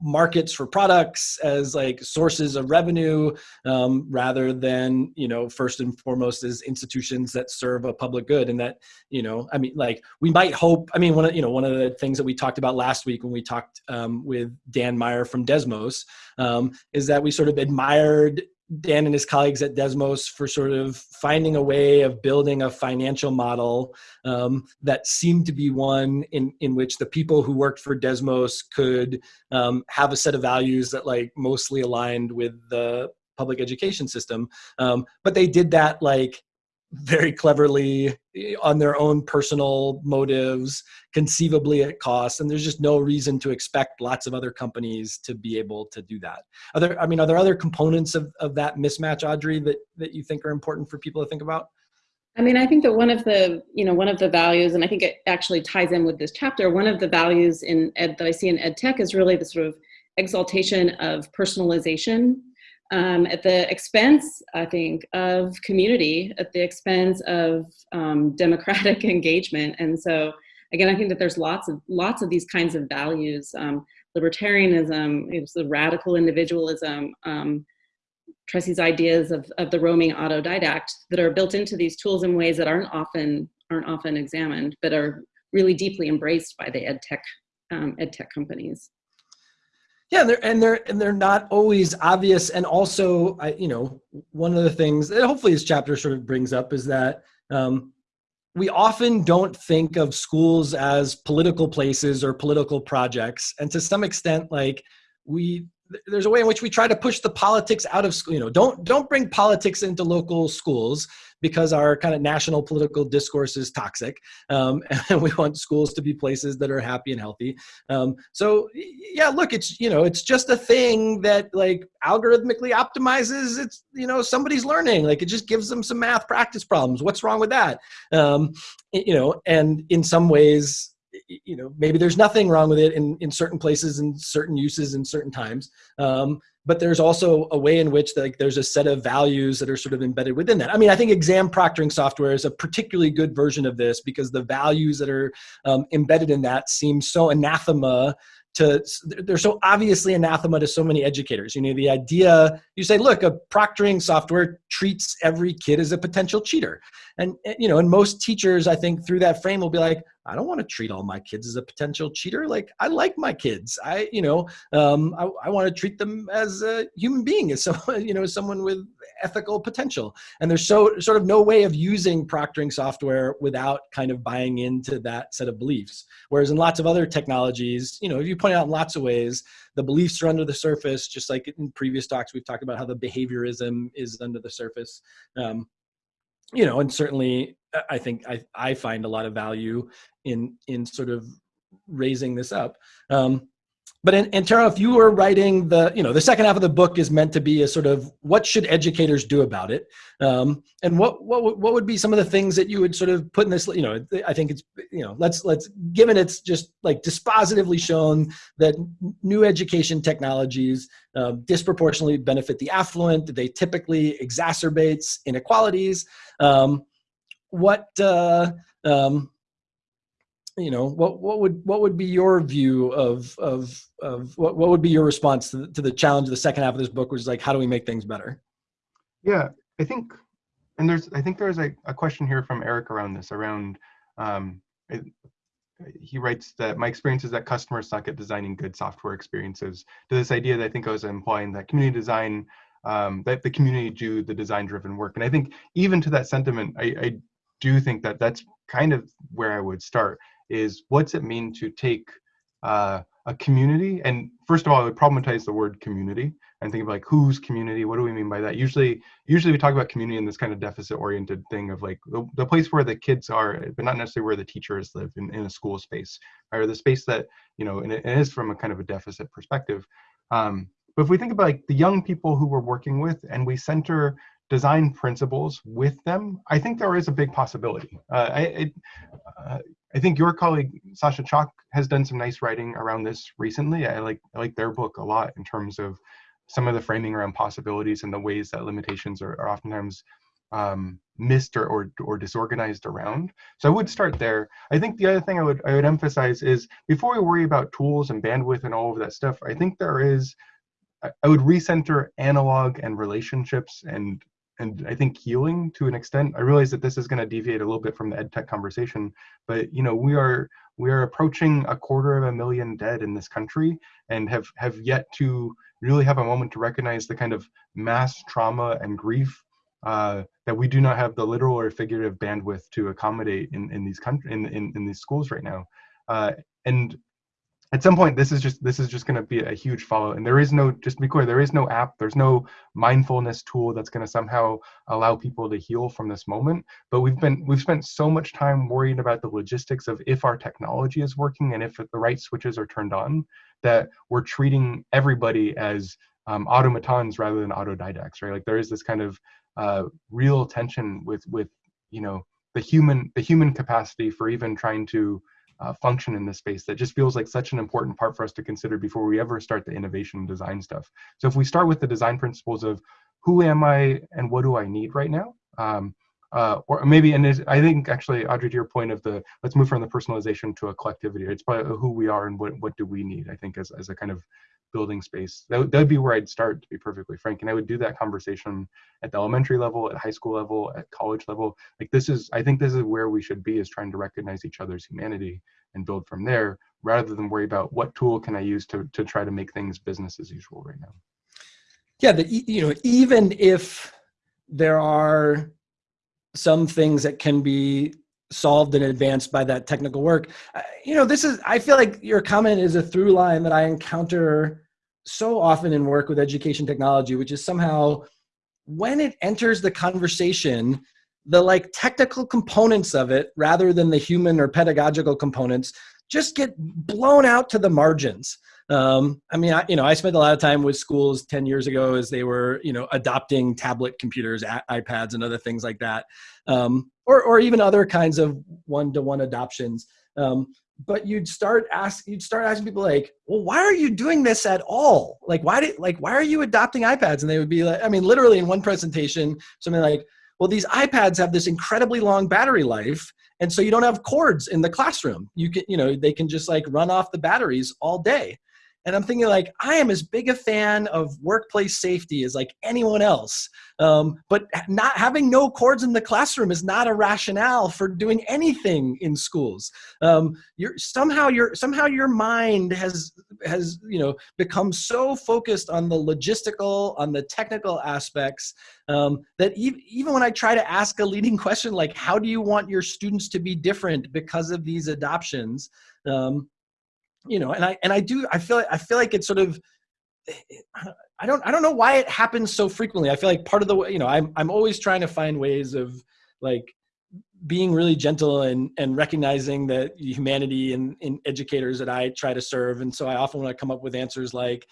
markets for products as like sources of revenue um, rather than you know first and foremost as institutions that serve a public good and that you know i mean like we might hope i mean one of you know one of the things that we talked about last week when we talked um, with dan meyer from desmos um, is that we sort of admired Dan and his colleagues at Desmos for sort of finding a way of building a financial model um, that seemed to be one in, in which the people who worked for Desmos could um, have a set of values that like mostly aligned with the public education system. Um, but they did that like very cleverly on their own personal motives, conceivably at cost, and there's just no reason to expect lots of other companies to be able to do that. Are there, I mean, are there other components of, of that mismatch, Audrey, that, that you think are important for people to think about? I mean, I think that one of the, you know, one of the values, and I think it actually ties in with this chapter, one of the values in ed that I see in ed tech is really the sort of exaltation of personalization um, at the expense, I think, of community, at the expense of um, democratic engagement. And so, again, I think that there's lots of lots of these kinds of values: um, libertarianism, it was the radical individualism, um, Tressie's ideas of, of the roaming autodidact that are built into these tools in ways that aren't often aren't often examined, but are really deeply embraced by the ed tech um, ed tech companies. Yeah, and they're and they're and they're not always obvious. And also, I you know, one of the things that hopefully this chapter sort of brings up is that um, we often don't think of schools as political places or political projects, and to some extent, like we there's a way in which we try to push the politics out of school. You know, don't don't bring politics into local schools because our kind of national political discourse is toxic, um, and we want schools to be places that are happy and healthy. Um, so yeah, look, it's you know, it's just a thing that like algorithmically optimizes. It's you know, somebody's learning. Like it just gives them some math practice problems. What's wrong with that? Um, you know, and in some ways you know maybe there's nothing wrong with it in, in certain places and certain uses in certain times. Um, but there's also a way in which like there's a set of values that are sort of embedded within that. I mean i think exam proctoring software is a particularly good version of this because the values that are um, embedded in that seem so anathema to they're so obviously anathema to so many educators. You know the idea you say look a proctoring software treats every kid as a potential cheater. And you know and most teachers i think through that frame will be like i don't want to treat all my kids as a potential cheater like i like my kids. I you know um, I, I want to treat them as a human being as someone you know someone with ethical potential. And there's so sort of no way of using proctoring software without kind of buying into that set of beliefs. Whereas in lots of other technologies you know if you point out in lots of ways the beliefs are under the surface just like in previous talks we've talked about how the behaviorism is under the surface. Um, you know, and certainly I think I, I find a lot of value in in sort of raising this up. Um, but in, Antero, if you were writing the, you know, the second half of the book is meant to be a sort of what should educators do about it, um, and what what what would be some of the things that you would sort of put in this, you know, I think it's, you know, let's let's given it's just like dispositively shown that new education technologies uh, disproportionately benefit the affluent, they typically exacerbates inequalities. Um, what uh, um, you know what what would what would be your view of of of what, what would be your response to the, to the challenge of the second half of this book which is like how do we make things better? Yeah i think and there's i think there's a, a question here from eric around this around um, it, he writes that my experience is that customers suck at designing good software experiences. To this idea that i think i was implying that community design um, that the community do the design driven work. And i think even to that sentiment I, I do think that that's kind of where i would start is what's it mean to take uh, a community? And first of all i would problematize the word community and think of like whose community? What do we mean by that? Usually usually we talk about community in this kind of deficit oriented thing of like the, the place where the kids are but not necessarily where the teachers live in, in a school space or the space that you know and it, it is from a kind of a deficit perspective. Um, but if we think about like the young people who we're working with and we center design principles with them, I think there is a big possibility. Uh, I, it, uh, I think your colleague Sasha Chalk has done some nice writing around this recently. I like I like their book a lot in terms of some of the framing around possibilities and the ways that limitations are, are oftentimes um, missed or, or, or disorganized around. So I would start there. I think the other thing I would I would emphasize is before we worry about tools and bandwidth and all of that stuff, I think there is I would recenter analog and relationships and and I think healing to an extent. I realize that this is going to deviate a little bit from the ed tech conversation, but you know we are we are approaching a quarter of a million dead in this country and have have yet to really have a moment to recognize the kind of mass trauma and grief uh, that we do not have the literal or figurative bandwidth to accommodate in in these country in, in in these schools right now. Uh, and at some point this is just this is just going to be a huge follow and there is no just to be clear there is no app there's no mindfulness tool that's going to somehow allow people to heal from this moment. But we've been we've spent so much time worrying about the logistics of if our technology is working and if the right switches are turned on that we're treating everybody as um, automatons rather than autodidacts right? Like there is this kind of uh, real tension with with you know the human the human capacity for even trying to uh, function in this space that just feels like such an important part for us to consider before we ever start the innovation and design stuff. So if we start with the design principles of who am I and what do I need right now, um, uh, or maybe, and I think actually, Audrey, to your point of the let's move from the personalization to a collectivity. It's probably who we are and what what do we need. I think as as a kind of building space. That would, that would be where I'd start, to be perfectly frank. And I would do that conversation at the elementary level, at high school level, at college level. Like this is, I think this is where we should be is trying to recognize each other's humanity and build from there rather than worry about what tool can I use to, to try to make things business as usual right now. Yeah, the, you know, even if there are some things that can be solved and advanced by that technical work. Uh, you know, this is, I feel like your comment is a through line that I encounter so often in work with education technology, which is somehow when it enters the conversation, the like technical components of it rather than the human or pedagogical components just get blown out to the margins. Um, I mean, I, you know, I spent a lot of time with schools 10 years ago as they were, you know, adopting tablet computers, iPads and other things like that. Um, or, or even other kinds of one-to-one adoptions. Um, but you'd start ask you'd start asking people like, well, why are you doing this at all? Like, why did like why are you adopting iPads? And they would be like, I mean, literally in one presentation, something like, well, these iPads have this incredibly long battery life, and so you don't have cords in the classroom. You can, you know, they can just like run off the batteries all day. And I'm thinking like, I am as big a fan of workplace safety as like anyone else. Um, but not having no cords in the classroom is not a rationale for doing anything in schools. Um, you're somehow your somehow your mind has has you know become so focused on the logistical, on the technical aspects um, that e even when I try to ask a leading question like, how do you want your students to be different because of these adoptions? Um, you know, and I and I do I feel like, I feel like it's sort of I don't I don't know why it happens so frequently. I feel like part of the way you know I'm I'm always trying to find ways of like being really gentle and and recognizing that humanity and in educators that I try to serve, and so I often want to come up with answers like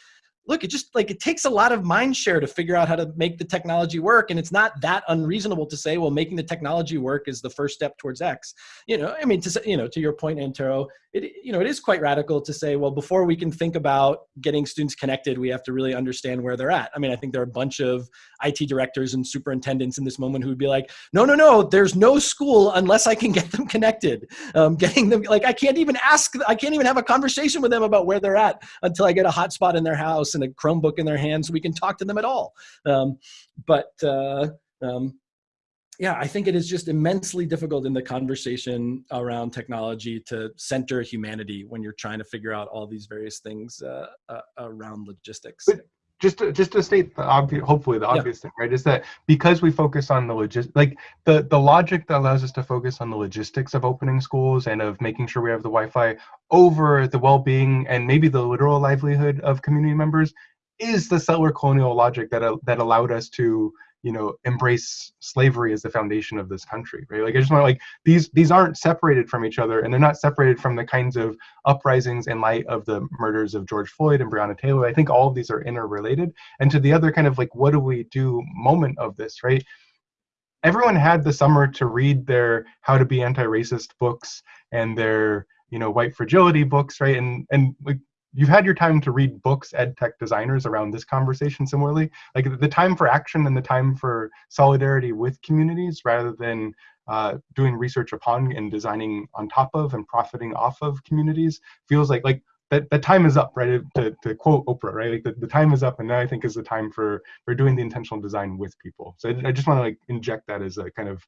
look, it just like it takes a lot of mind share to figure out how to make the technology work. And it's not that unreasonable to say, well, making the technology work is the first step towards X. You know, I mean, to you know, to your point, Antero, it you know, it is quite radical to say, well, before we can think about getting students connected, we have to really understand where they're at. I mean, I think there are a bunch of IT directors and superintendents in this moment who would be like, no, no, no, there's no school unless I can get them connected. Um, getting them like I can't even ask, I can't even have a conversation with them about where they're at until I get a hotspot in their house and a Chromebook in their hands so we can talk to them at all. Um, but uh, um, yeah, I think it is just immensely difficult in the conversation around technology to center humanity when you're trying to figure out all these various things uh, uh, around logistics. But just to, just to state the obvious, hopefully the obvious yeah. thing, right, is that because we focus on the logist, like the the logic that allows us to focus on the logistics of opening schools and of making sure we have the Wi-Fi over the well-being and maybe the literal livelihood of community members is the settler colonial logic that uh, that allowed us to you know embrace slavery as the foundation of this country right? Like i just want to like these these aren't separated from each other and they're not separated from the kinds of uprisings in light of the murders of george floyd and breonna taylor. I think all of these are interrelated. And to the other kind of like what do we do moment of this right? Everyone had the summer to read their how to be anti-racist books and their you know white fragility books right? And and like you've had your time to read books ed tech designers around this conversation similarly. Like the time for action and the time for solidarity with communities rather than uh, doing research upon and designing on top of and profiting off of communities feels like like that the time is up right? To, to quote oprah right? Like the, the time is up and now i think is the time for for doing the intentional design with people. So i, I just want to like inject that as a kind of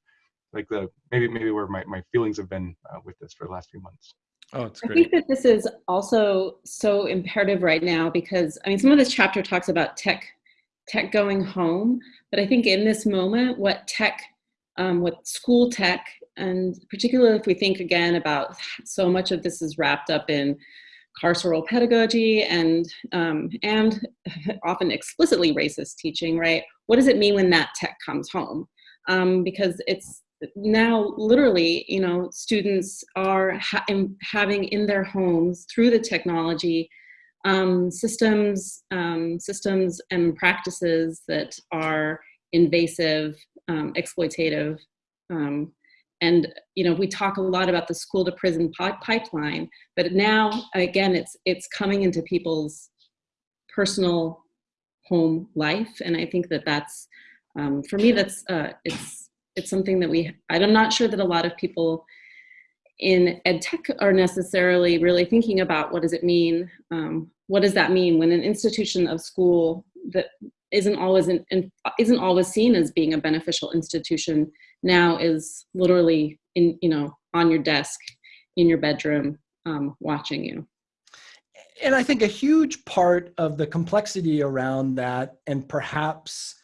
like the maybe maybe where my, my feelings have been uh, with this for the last few months Oh, it's I think that this is also so imperative right now because I mean some of this chapter talks about tech tech going home, but I think in this moment what tech um, what school tech and particularly if we think again about so much of this is wrapped up in carceral pedagogy and um, and often explicitly racist teaching, right? What does it mean when that tech comes home? Um, because it's now literally you know students are ha having in their homes through the technology um, systems um, systems and practices that are invasive um, exploitative um, and you know we talk a lot about the school to prison pipeline but now again it's it's coming into people's personal home life and i think that that's um, for me that's uh, it's it's something that we, I'm not sure that a lot of people in ed tech are necessarily really thinking about what does it mean, um, what does that mean when an institution of school that isn't always in, isn't always seen as being a beneficial institution now is literally in you know on your desk in your bedroom um, watching you? And i think a huge part of the complexity around that and perhaps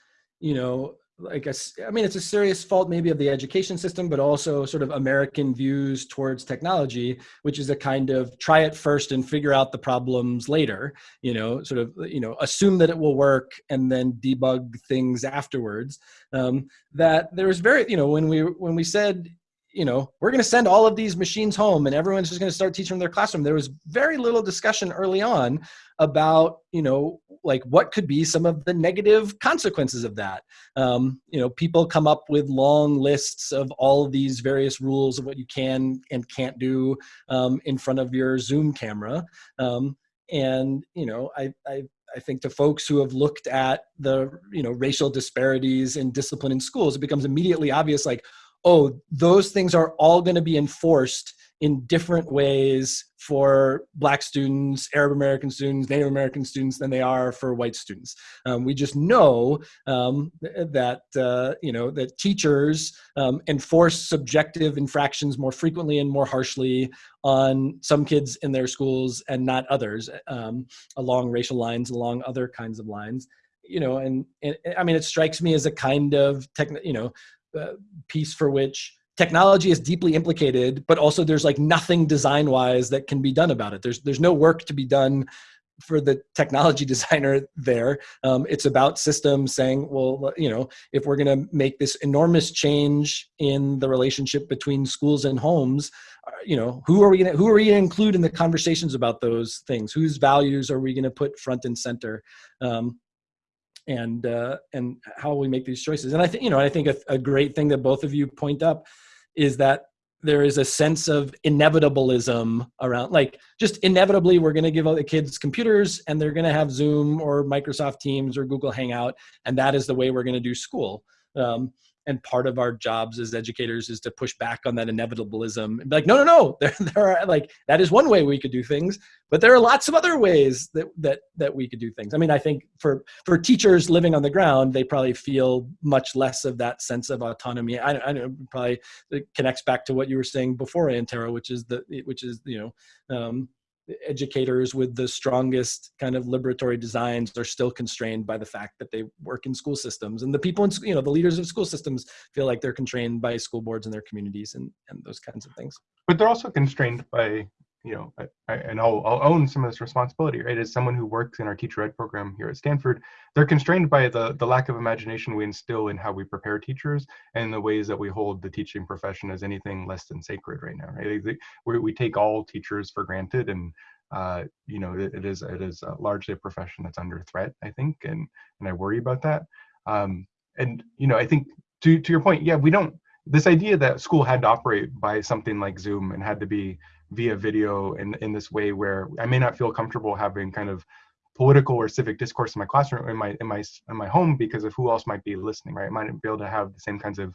you know like a, I mean, it's a serious fault maybe of the education system, but also sort of American views towards technology, which is a kind of try it first and figure out the problems later. You know, sort of you know assume that it will work and then debug things afterwards. Um, that there was very you know when we when we said you know, we're going to send all of these machines home and everyone's just going to start teaching in their classroom. There was very little discussion early on about, you know, like what could be some of the negative consequences of that. Um, you know, people come up with long lists of all of these various rules of what you can and can't do um, in front of your Zoom camera. Um, and, you know, I, I I think to folks who have looked at the you know racial disparities in discipline in schools, it becomes immediately obvious like, oh, those things are all going to be enforced in different ways for black students, Arab American students, Native American students than they are for white students. Um, we just know um, that uh, you know that teachers um, enforce subjective infractions more frequently and more harshly on some kids in their schools and not others um, along racial lines, along other kinds of lines. You know, and, and I mean, it strikes me as a kind of tech, you know, uh, piece for which technology is deeply implicated, but also there's like nothing design wise that can be done about it. There's, there's no work to be done for the technology designer there. Um, it's about systems saying, well, you know, if we're going to make this enormous change in the relationship between schools and homes, uh, you know, who are we going to who are we going to include in the conversations about those things? Whose values are we going to put front and center? Um, and uh, and how we make these choices. And I think you know I think a, a, great thing that both of you point up is that there is a sense of inevitableism around like just inevitably we're going to give all the kids computers and they're going to have Zoom or Microsoft Teams or Google Hangout and that is the way we're going to do school. Um, and part of our jobs as educators is to push back on that inevitableism and be like no no no there, there are like that is one way we could do things but there are lots of other ways that that that we could do things. I mean i think for for teachers living on the ground they probably feel much less of that sense of autonomy. I, I know probably it connects back to what you were saying before antero which is the which is you know um, educators with the strongest kind of liberatory designs are still constrained by the fact that they work in school systems. And the people in you know the leaders of school systems feel like they're constrained by school boards and their communities and and those kinds of things. But they're also constrained by you know, I, I, and I'll, I'll own some of this responsibility, right? As someone who works in our teacher ed program here at Stanford, they're constrained by the, the lack of imagination we instill in how we prepare teachers and the ways that we hold the teaching profession as anything less than sacred right now, right? We, we take all teachers for granted and uh, you know, it, it is it is largely a profession that's under threat, I think, and and I worry about that. Um, and you know, I think to to your point, yeah, we don't. This idea that school had to operate by something like Zoom and had to be via video in in this way where I may not feel comfortable having kind of political or civic discourse in my classroom in my in my in my home because of who else might be listening right i might not be able to have the same kinds of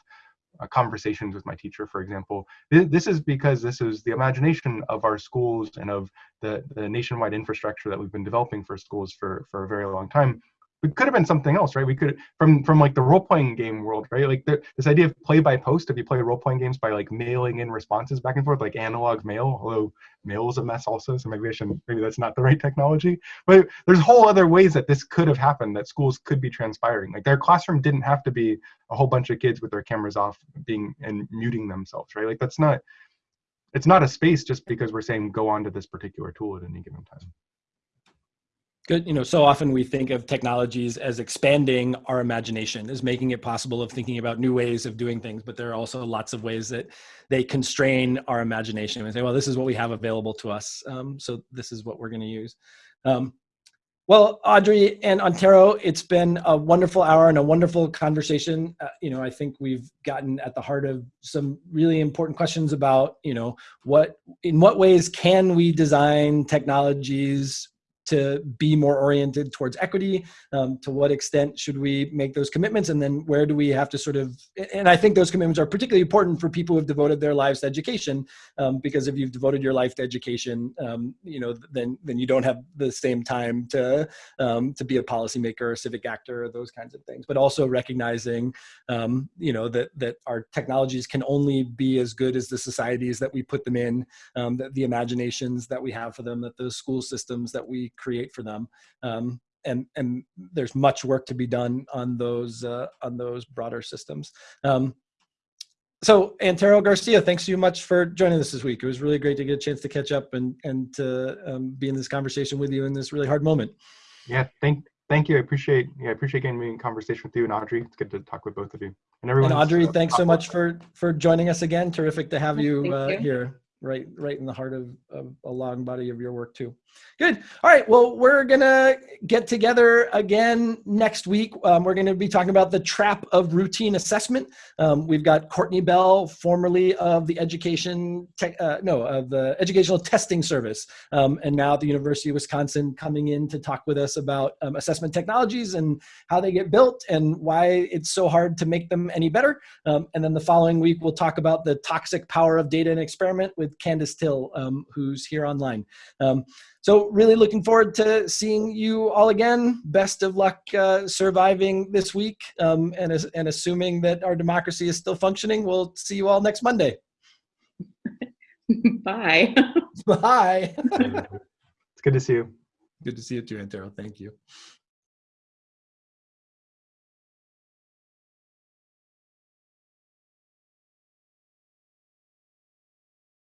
uh, conversations with my teacher, for example. This is because this is the imagination of our schools and of the, the nationwide infrastructure that we've been developing for schools for, for a very long time it could have been something else, right? We could from from like the role playing game world, right? Like this idea of play by post. If you play role playing games by like mailing in responses back and forth, like analog mail, although mail is a mess also, so maybe I should maybe that's not the right technology. But there's whole other ways that this could have happened. That schools could be transpiring. Like their classroom didn't have to be a whole bunch of kids with their cameras off, being and muting themselves, right? Like that's not. It's not a space just because we're saying go on to this particular tool at any given time good you know so often we think of technologies as expanding our imagination as making it possible of thinking about new ways of doing things but there are also lots of ways that they constrain our imagination. And say well this is what we have available to us um, so this is what we're going to use. Um, well audrey and antero it's been a wonderful hour and a wonderful conversation. Uh, you know i think we've gotten at the heart of some really important questions about you know what in what ways can we design technologies to be more oriented towards equity? Um, to what extent should we make those commitments? And then where do we have to sort of, and I think those commitments are particularly important for people who have devoted their lives to education, um, because if you've devoted your life to education, um, you know, then, then you don't have the same time to, um, to be a policymaker or a civic actor, or those kinds of things, but also recognizing, um, you know, that, that our technologies can only be as good as the societies that we put them in, um, that the imaginations that we have for them, that the school systems that we create for them. Um, and and there's much work to be done on those uh, on those broader systems. Um, so Antero Garcia, thanks so much for joining us this week. It was really great to get a chance to catch up and and to um, be in this conversation with you in this really hard moment. Yeah, thank thank you. I appreciate yeah, I appreciate getting me in conversation with you and Audrey. It's good to talk with both of you and everyone. And Audrey, uh, thanks so much for for joining us again. Terrific to have you, uh, you. here right right in the heart of, of, a long body of your work too. Good. All right well we're gonna get together again next week. Um, we're gonna be talking about the trap of routine assessment. Um, we've got courtney bell formerly of the education tech, uh, no of the educational testing service um, and now at the university of wisconsin coming in to talk with us about um, assessment technologies and how they get built and why it's so hard to make them any better. Um, and then the following week we'll talk about the toxic power of data and experiment with with Candace Thille, um, who's here online. Um, so really looking forward to seeing you all again. Best of luck uh, surviving this week um, and, and assuming that our democracy is still functioning. We'll see you all next Monday. Bye. Bye. it's good to see you. Good to see you too, Antero. Thank you.